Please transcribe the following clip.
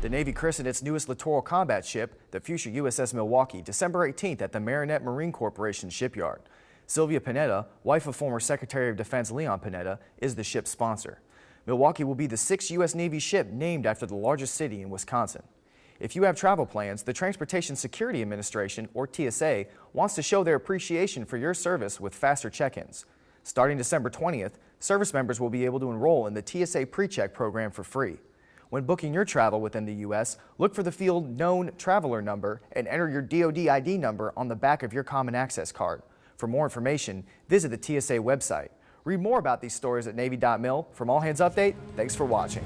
The Navy christened its newest littoral combat ship, the future USS Milwaukee, December 18th at the Marinette Marine Corporation shipyard. Sylvia Panetta, wife of former Secretary of Defense Leon Panetta, is the ship's sponsor. Milwaukee will be the sixth U.S. Navy ship named after the largest city in Wisconsin. If you have travel plans, the Transportation Security Administration, or TSA, wants to show their appreciation for your service with faster check-ins. Starting December 20th, service members will be able to enroll in the TSA PreCheck program for free. When booking your travel within the U.S., look for the field Known Traveler Number and enter your DoD ID number on the back of your Common Access card. For more information, visit the TSA website. Read more about these stories at Navy.mil. From All Hands Update, thanks for watching.